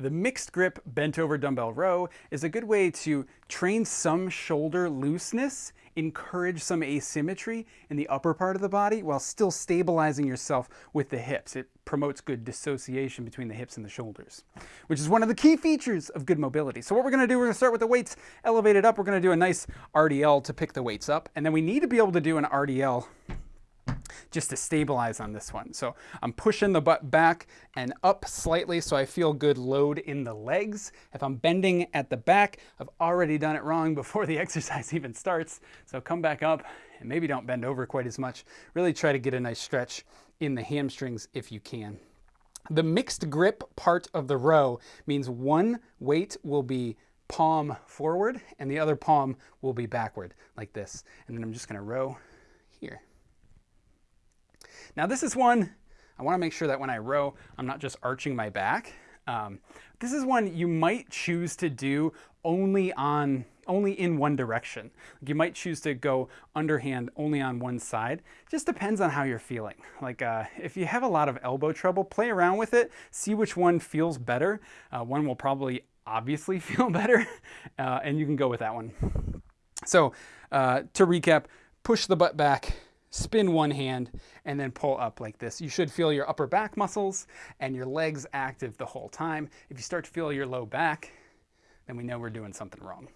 The mixed grip bent over dumbbell row is a good way to train some shoulder looseness, encourage some asymmetry in the upper part of the body while still stabilizing yourself with the hips. It promotes good dissociation between the hips and the shoulders, which is one of the key features of good mobility. So what we're gonna do, we're gonna start with the weights elevated up. We're gonna do a nice RDL to pick the weights up. And then we need to be able to do an RDL just to stabilize on this one. So I'm pushing the butt back and up slightly so I feel good load in the legs. If I'm bending at the back, I've already done it wrong before the exercise even starts. So come back up and maybe don't bend over quite as much. Really try to get a nice stretch in the hamstrings if you can. The mixed grip part of the row means one weight will be palm forward and the other palm will be backward like this. And then I'm just gonna row here. Now this is one, I wanna make sure that when I row, I'm not just arching my back. Um, this is one you might choose to do only on only in one direction. You might choose to go underhand only on one side. Just depends on how you're feeling. Like uh, if you have a lot of elbow trouble, play around with it, see which one feels better. Uh, one will probably obviously feel better, uh, and you can go with that one. So uh, to recap, push the butt back, spin one hand, and then pull up like this. You should feel your upper back muscles and your legs active the whole time. If you start to feel your low back, then we know we're doing something wrong.